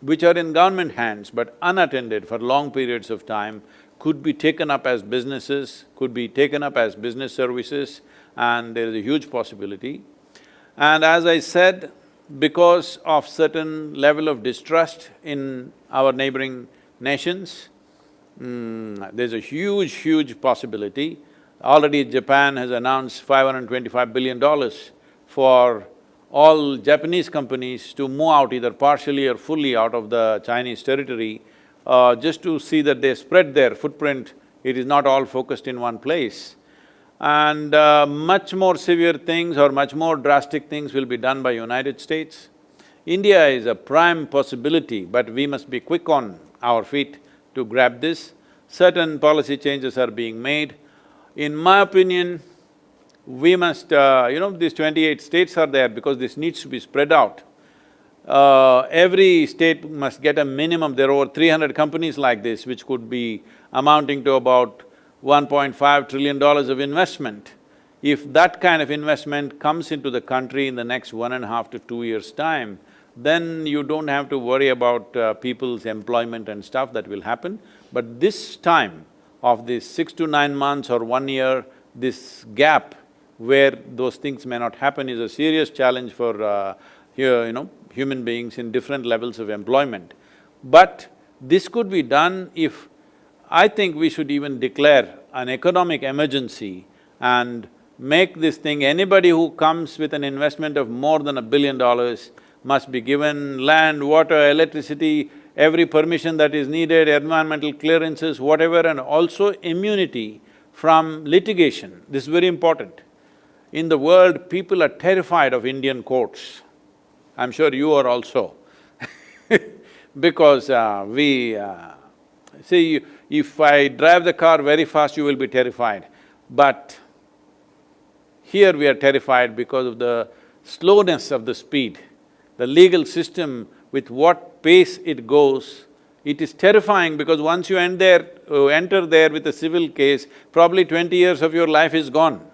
which are in government hands but unattended for long periods of time, could be taken up as businesses, could be taken up as business services, and there is a huge possibility. And as I said, because of certain level of distrust in our neighboring nations, mm, there's a huge, huge possibility. Already Japan has announced five hundred and twenty-five billion dollars for all Japanese companies to move out either partially or fully out of the Chinese territory, uh, just to see that they spread their footprint, it is not all focused in one place. And uh, much more severe things or much more drastic things will be done by United States. India is a prime possibility, but we must be quick on our feet to grab this. Certain policy changes are being made. In my opinion, we must… Uh, you know, these twenty-eight states are there because this needs to be spread out. Uh, every state must get a minimum, there are over three hundred companies like this which could be amounting to about $1.5 trillion of investment. If that kind of investment comes into the country in the next one and a half to two years' time, then you don't have to worry about uh, people's employment and stuff that will happen. But this time of this six to nine months or one year, this gap where those things may not happen is a serious challenge for, uh, here, you know, human beings in different levels of employment. But this could be done if… I think we should even declare an economic emergency and make this thing, anybody who comes with an investment of more than a billion dollars must be given land, water, electricity, every permission that is needed, environmental clearances, whatever, and also immunity from litigation. This is very important. In the world, people are terrified of Indian courts. I'm sure you are also because uh, we… Uh, see, if I drive the car very fast, you will be terrified. But here we are terrified because of the slowness of the speed. The legal system, with what pace it goes, it is terrifying because once you end there, uh, enter there with a civil case, probably twenty years of your life is gone.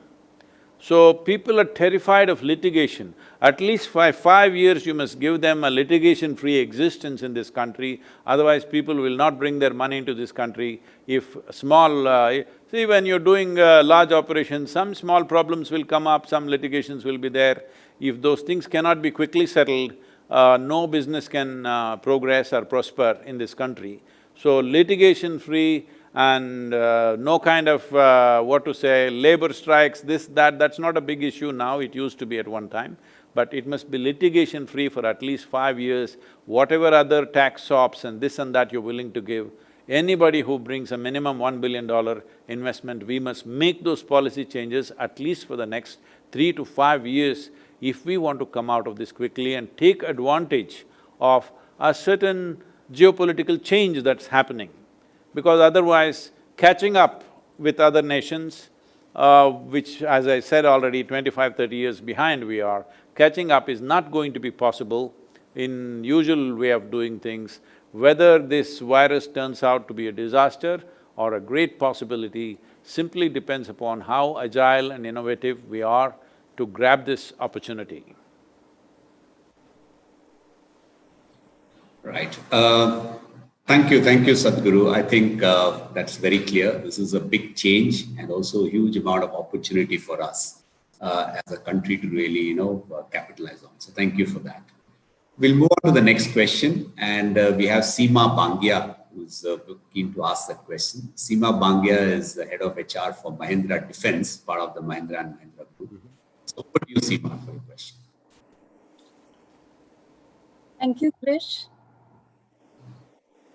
So people are terrified of litigation. At least for five years you must give them a litigation-free existence in this country, otherwise people will not bring their money into this country. If small… Uh, see, when you're doing uh, large operations, some small problems will come up, some litigations will be there. If those things cannot be quickly settled, uh, no business can uh, progress or prosper in this country. So litigation-free and uh, no kind of, uh, what to say, labor strikes, this, that, that's not a big issue now, it used to be at one time. But it must be litigation-free for at least five years, whatever other tax sops and this and that you're willing to give. Anybody who brings a minimum one billion dollar investment, we must make those policy changes at least for the next three to five years if we want to come out of this quickly and take advantage of a certain geopolitical change that's happening because otherwise catching up with other nations, uh, which as I said already, 25, 30 years behind we are, catching up is not going to be possible in usual way of doing things. Whether this virus turns out to be a disaster or a great possibility simply depends upon how agile and innovative we are to grab this opportunity. Right. Uh, Thank you, thank you, Sadhguru. I think uh, that's very clear. This is a big change and also a huge amount of opportunity for us uh, as a country to really, you know, uh, capitalize on. So thank you for that. We'll move on to the next question and uh, we have Seema Bangia who's uh, keen to ask that question. Seema Bangia is the head of HR for Mahindra Defense, part of the Mahindra and Mahindra group. So over to you, Seema, for your question. Thank you, Krish.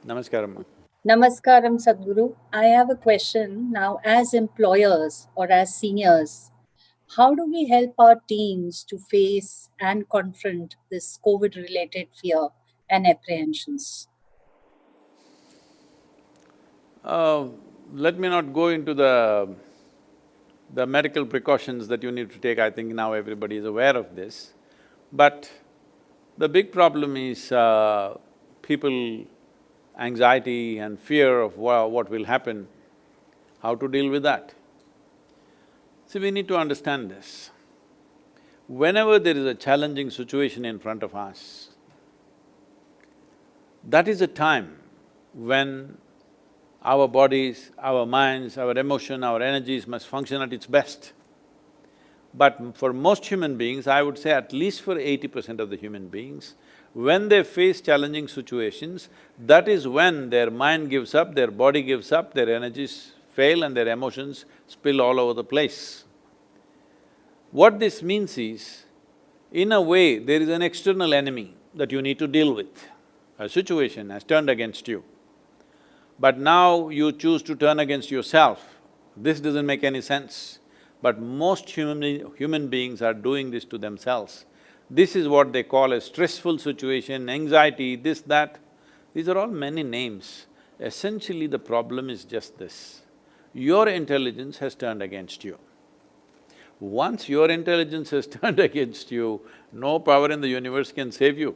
Namaskaram. Namaskaram, Sadhguru. I have a question now. As employers or as seniors, how do we help our teams to face and confront this COVID-related fear and apprehensions? Uh, let me not go into the the medical precautions that you need to take, I think now everybody is aware of this. But the big problem is uh, people anxiety and fear of what will happen, how to deal with that. See, we need to understand this. Whenever there is a challenging situation in front of us, that is a time when our bodies, our minds, our emotion, our energies must function at its best. But for most human beings, I would say at least for eighty percent of the human beings, when they face challenging situations, that is when their mind gives up, their body gives up, their energies fail and their emotions spill all over the place. What this means is, in a way, there is an external enemy that you need to deal with. A situation has turned against you. But now you choose to turn against yourself. This doesn't make any sense. But most human, human beings are doing this to themselves. This is what they call a stressful situation, anxiety, this, that. These are all many names. Essentially, the problem is just this. Your intelligence has turned against you. Once your intelligence has turned against you, no power in the universe can save you,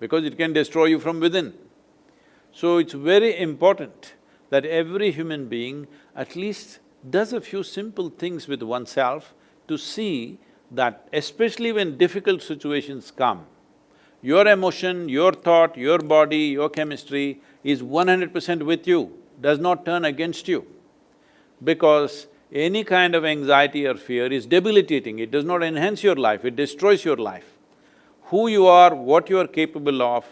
because it can destroy you from within. So it's very important that every human being at least does a few simple things with oneself to see that especially when difficult situations come, your emotion, your thought, your body, your chemistry is one hundred percent with you, does not turn against you. Because any kind of anxiety or fear is debilitating, it does not enhance your life, it destroys your life. Who you are, what you are capable of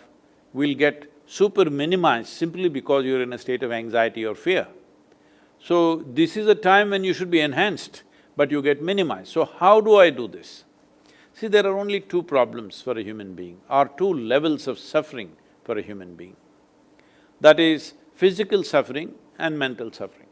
will get super minimized simply because you're in a state of anxiety or fear. So, this is a time when you should be enhanced, but you get minimized. So, how do I do this? See, there are only two problems for a human being, or two levels of suffering for a human being. That is physical suffering and mental suffering.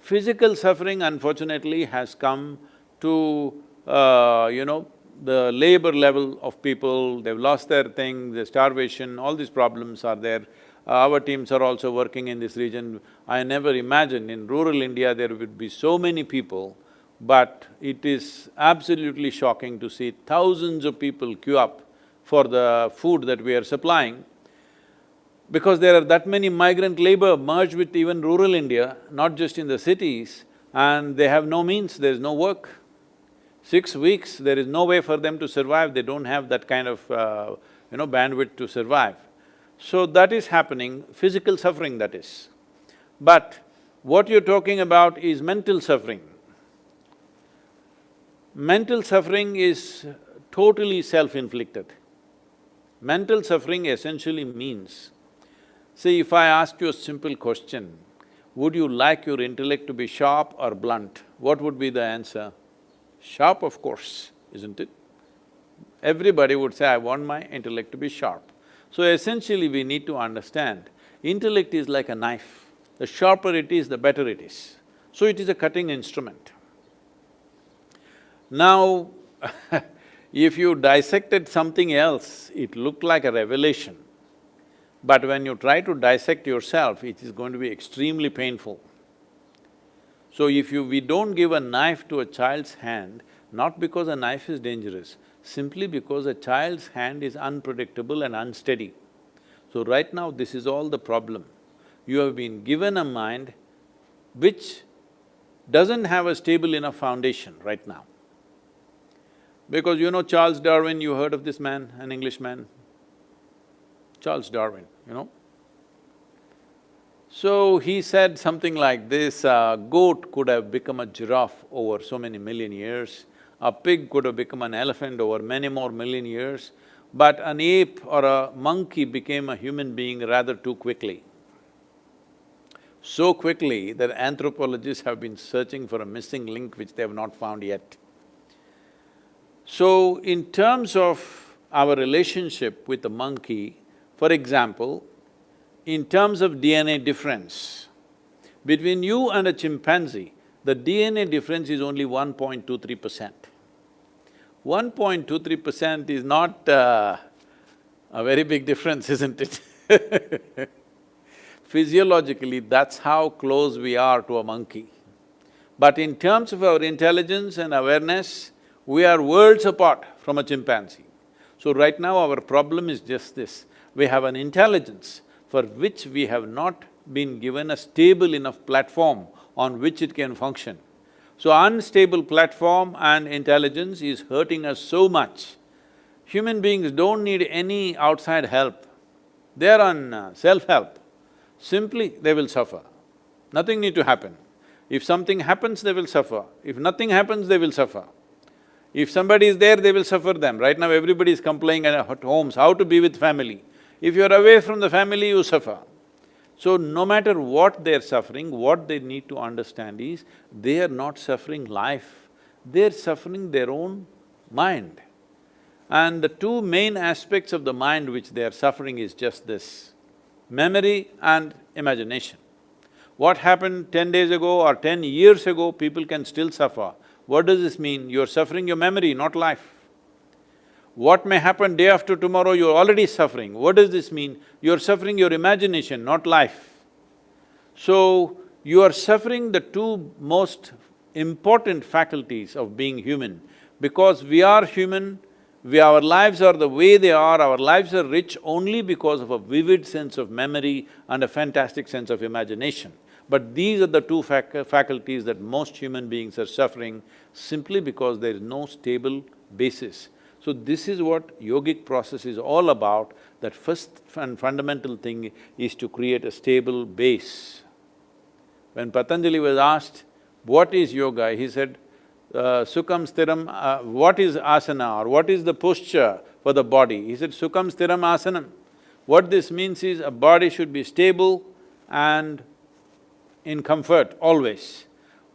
Physical suffering unfortunately has come to, uh, you know, the labor level of people, they've lost their thing, the starvation, all these problems are there. Our teams are also working in this region. I never imagined in rural India there would be so many people, but it is absolutely shocking to see thousands of people queue up for the food that we are supplying because there are that many migrant labor merged with even rural India, not just in the cities, and they have no means, there's no work. Six weeks, there is no way for them to survive, they don't have that kind of, uh, you know, bandwidth to survive. So that is happening, physical suffering that is. But what you're talking about is mental suffering. Mental suffering is totally self-inflicted. Mental suffering essentially means See, if I ask you a simple question, would you like your intellect to be sharp or blunt? What would be the answer? Sharp, of course, isn't it? Everybody would say, I want my intellect to be sharp. So essentially, we need to understand, intellect is like a knife. The sharper it is, the better it is. So it is a cutting instrument. Now, if you dissected something else, it looked like a revelation. But when you try to dissect yourself, it is going to be extremely painful. So if you… we don't give a knife to a child's hand, not because a knife is dangerous, simply because a child's hand is unpredictable and unsteady. So right now, this is all the problem. You have been given a mind which doesn't have a stable enough foundation right now. Because you know Charles Darwin, you heard of this man, an Englishman? Charles Darwin, you know. So he said something like this, a goat could have become a giraffe over so many million years, a pig could have become an elephant over many more million years, but an ape or a monkey became a human being rather too quickly. So quickly that anthropologists have been searching for a missing link which they have not found yet. So, in terms of our relationship with the monkey, for example, in terms of DNA difference, between you and a chimpanzee, the DNA difference is only 1.23 percent. 1.23 percent is not uh, a very big difference, isn't it? Physiologically, that's how close we are to a monkey. But in terms of our intelligence and awareness, we are worlds apart from a chimpanzee. So right now our problem is just this, we have an intelligence for which we have not been given a stable enough platform on which it can function. So unstable platform and intelligence is hurting us so much. Human beings don't need any outside help. They are on uh, self-help. Simply, they will suffer. Nothing need to happen. If something happens, they will suffer. If nothing happens, they will suffer. If somebody is there, they will suffer them. Right now, everybody is complaining at homes, how to be with family. If you're away from the family, you suffer. So no matter what they're suffering, what they need to understand is, they are not suffering life, they're suffering their own mind. And the two main aspects of the mind which they are suffering is just this, memory and imagination. What happened ten days ago or ten years ago, people can still suffer. What does this mean? You're suffering your memory, not life. What may happen day after tomorrow, you're already suffering. What does this mean? You're suffering your imagination, not life. So, you are suffering the two most important faculties of being human. Because we are human, we… our lives are the way they are, our lives are rich only because of a vivid sense of memory and a fantastic sense of imagination. But these are the two fac- faculties that most human beings are suffering simply because there is no stable basis. So this is what yogic process is all about, that first and fundamental thing is to create a stable base. When Patanjali was asked, what is yoga, he said, uh, Sukham Stiram, uh, what is asana or what is the posture for the body? He said, Sukham Stiram Asanam. What this means is a body should be stable and in comfort always.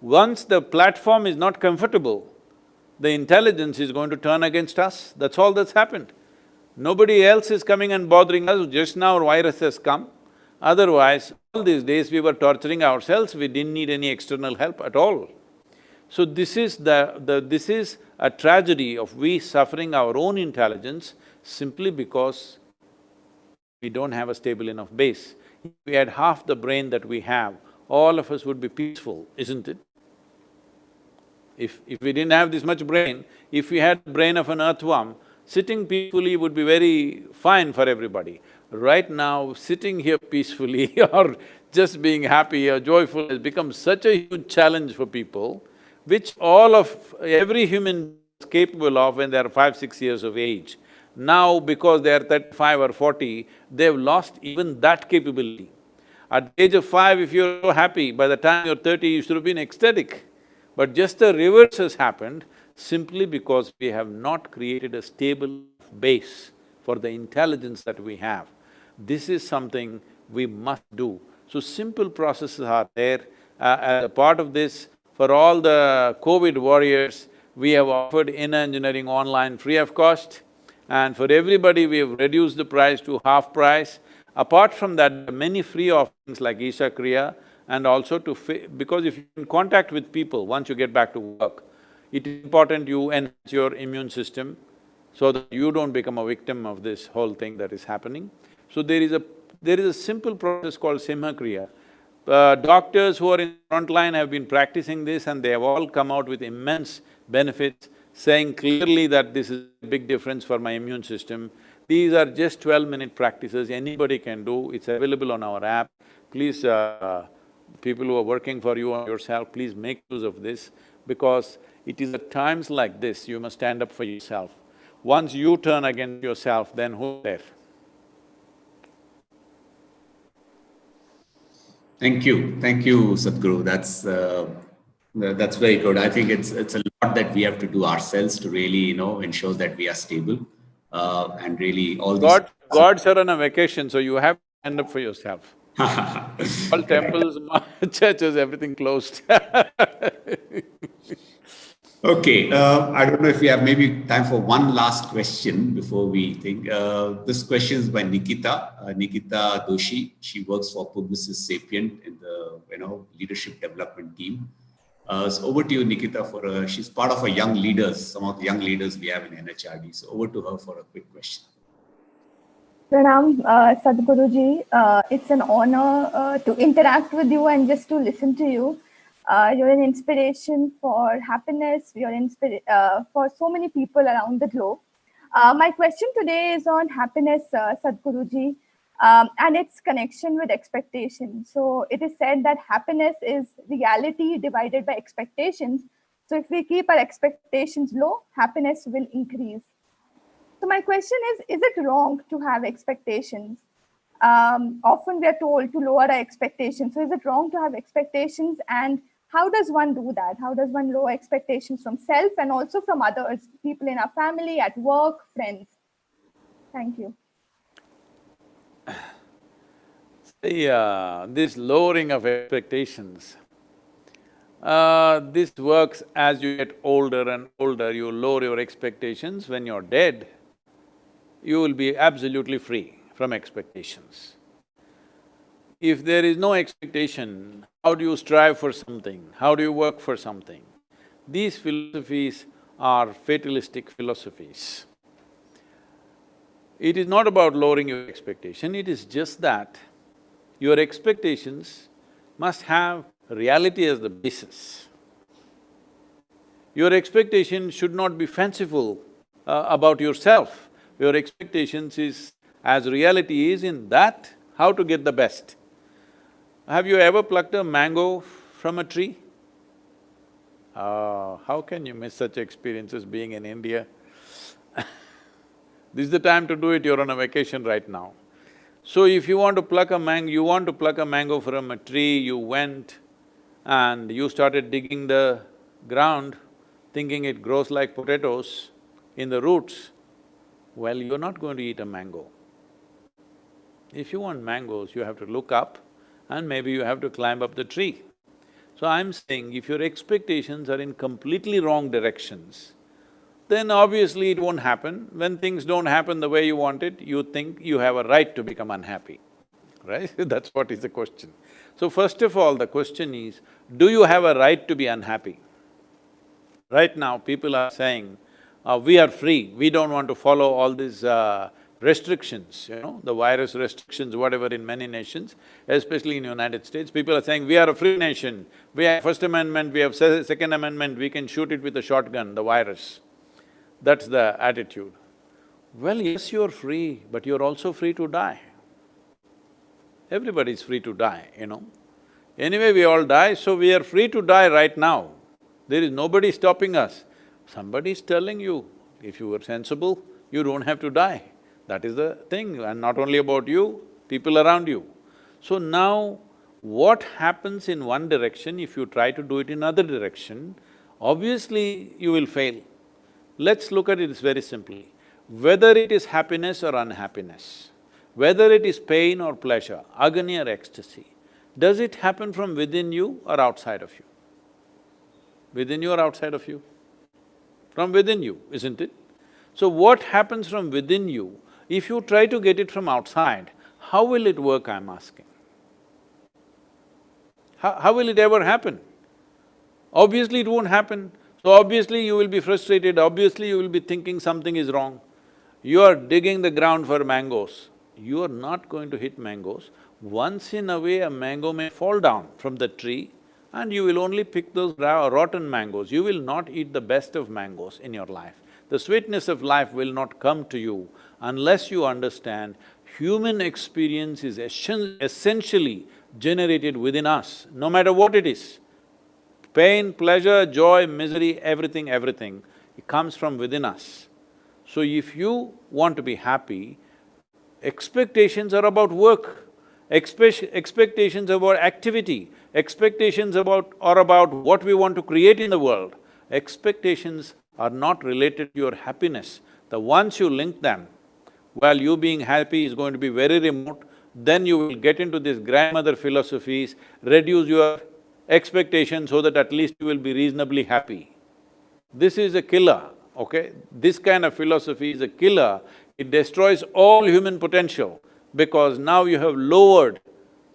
Once the platform is not comfortable, the intelligence is going to turn against us, that's all that's happened. Nobody else is coming and bothering us, just now virus has come. Otherwise, all these days we were torturing ourselves, we didn't need any external help at all. So this is the… the… this is a tragedy of we suffering our own intelligence simply because we don't have a stable enough base. If we had half the brain that we have, all of us would be peaceful, isn't it? If… if we didn't have this much brain, if we had brain of an earthworm, sitting peacefully would be very fine for everybody. Right now, sitting here peacefully or just being happy or joyful has become such a huge challenge for people, which all of… every human is capable of when they're five, six years of age. Now, because they're thirty-five or forty, they've lost even that capability. At the age of five, if you're so happy, by the time you're thirty, you should have been ecstatic. But just the reverse has happened simply because we have not created a stable base for the intelligence that we have. This is something we must do. So simple processes are there. Uh, as a part of this, for all the COVID warriors, we have offered inner engineering online free of cost. And for everybody, we have reduced the price to half price. Apart from that, there are many free offerings like Isha Kriya and also to because if you're in contact with people once you get back to work, it is important you enhance your immune system so that you don't become a victim of this whole thing that is happening. So there is a… there is a simple process called Simha Kriya. Uh, doctors who are in front line have been practicing this and they have all come out with immense benefits saying clearly that this is a big difference for my immune system. These are just twelve-minute practices, anybody can do, it's available on our app. Please, uh, people who are working for you or yourself, please make use of this because it is at times like this you must stand up for yourself. Once you turn against yourself, then who's there? Thank you, thank you, Sadhguru. That's uh, that's very good. I think it's it's a lot that we have to do ourselves to really, you know, ensure that we are stable uh, and really all these. God… Gods are on a vacation, so you have to stand up for yourself. All temples, churches, everything closed Okay, uh, I don't know if we have maybe time for one last question before we think. Uh, this question is by Nikita, uh, Nikita Doshi. She works for Publicis Sapient in the you know leadership development team. Uh, so over to you, Nikita. For uh, she's part of our young leaders, some of the young leaders we have in NHRD. So over to her for a quick question. Pranam, uh, Sadhguruji. Uh, it's an honor uh, to interact with you and just to listen to you. Uh, you're an inspiration for happiness. You're uh, for so many people around the globe. My question today is on happiness, Sadhguruji, um, and its connection with expectation. So it is said that happiness is reality divided by expectations. So if we keep our expectations low, happiness will increase. So my question is, is it wrong to have expectations? Um, often we are told to lower our expectations. So is it wrong to have expectations? And how does one do that? How does one lower expectations from self and also from others, people in our family, at work, friends? Thank you. See, uh, this lowering of expectations, uh, this works as you get older and older, you lower your expectations. When you're dead, you will be absolutely free from expectations. If there is no expectation, how do you strive for something? How do you work for something? These philosophies are fatalistic philosophies. It is not about lowering your expectation, it is just that your expectations must have reality as the basis. Your expectation should not be fanciful uh, about yourself. Your expectations is as reality is in that, how to get the best. Have you ever plucked a mango from a tree? Ah, how can you miss such experiences being in India? This is the time to do it, you're on a vacation right now. So if you want to pluck a mango, you want to pluck a mango from a tree, you went and you started digging the ground, thinking it grows like potatoes in the roots, well, you're not going to eat a mango. If you want mangoes, you have to look up and maybe you have to climb up the tree. So I'm saying if your expectations are in completely wrong directions, then obviously it won't happen. When things don't happen the way you want it, you think you have a right to become unhappy, right? That's what is the question. So first of all, the question is, do you have a right to be unhappy? Right now, people are saying, uh, we are free, we don't want to follow all these uh, restrictions, you know, the virus restrictions, whatever in many nations, especially in the United States, people are saying, we are a free nation, we have First Amendment, we have Se- Second Amendment, we can shoot it with a shotgun, the virus. That's the attitude. Well, yes, you're free, but you're also free to die. Everybody's free to die, you know. Anyway, we all die, so we are free to die right now. There is nobody stopping us. Somebody is telling you, if you were sensible, you don't have to die. That is the thing, and not only about you, people around you. So now, what happens in one direction, if you try to do it in other direction, obviously you will fail. Let's look at it very simply. Whether it is happiness or unhappiness, whether it is pain or pleasure, agony or ecstasy, does it happen from within you or outside of you? Within you or outside of you? From within you, isn't it? So what happens from within you, if you try to get it from outside, how will it work, I'm asking? How, how will it ever happen? Obviously it won't happen. So obviously you will be frustrated, obviously you will be thinking something is wrong. You are digging the ground for mangoes. You are not going to hit mangoes. Once in a way, a mango may fall down from the tree and you will only pick those rotten mangoes. You will not eat the best of mangoes in your life. The sweetness of life will not come to you unless you understand human experience is essen- essentially generated within us, no matter what it is. Pain, pleasure, joy, misery, everything, everything, it comes from within us. So if you want to be happy, expectations are about work, expect, expectations about activity, expectations about… are about what we want to create in the world. Expectations are not related to your happiness. The once you link them, while you being happy is going to be very remote, then you will get into these grandmother philosophies, reduce your expectations so that at least you will be reasonably happy. This is a killer, okay? This kind of philosophy is a killer. It destroys all human potential because now you have lowered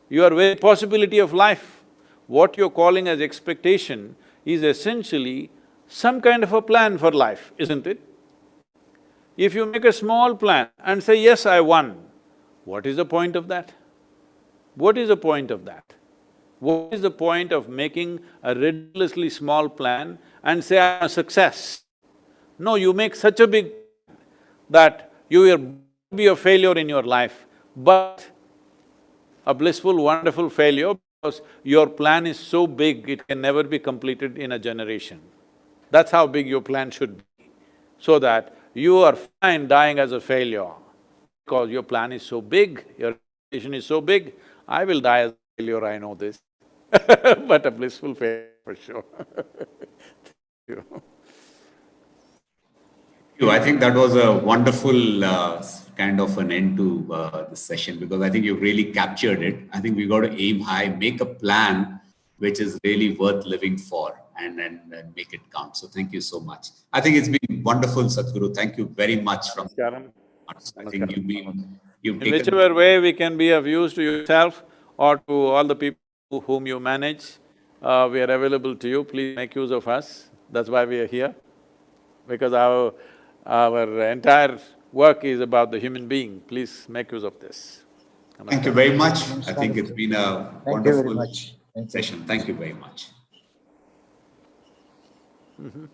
your very possibility of life. What you're calling as expectation is essentially some kind of a plan for life, isn't it? If you make a small plan and say, yes, I won, what is the point of that? What is the point of that? What is the point of making a ridiculously small plan and say, I'm a success? No, you make such a big that you will be a failure in your life, but a blissful, wonderful failure because your plan is so big, it can never be completed in a generation. That's how big your plan should be, so that you are fine dying as a failure because your plan is so big, your vision is so big. I will die as a failure, I know this but a blissful failure for sure. Thank you. you. I think that was a wonderful uh, kind of an end to uh, the session because I think you really captured it. I think we got to aim high, make a plan which is really worth living for and, and, and make it count. So thank you so much. I think it's been wonderful, Sadhguru. Thank you very much from Namaskaram. I think you've been, you've In taken, whichever way we can be of use to yourself or to all the people whom you manage, uh, we are available to you, please make use of us, that's why we are here. Because our… our entire work is about the human being, please make use of this. thank you very much. I think it's been a Thank you very wonderful much. Thank session. Thank you very much. Mhm.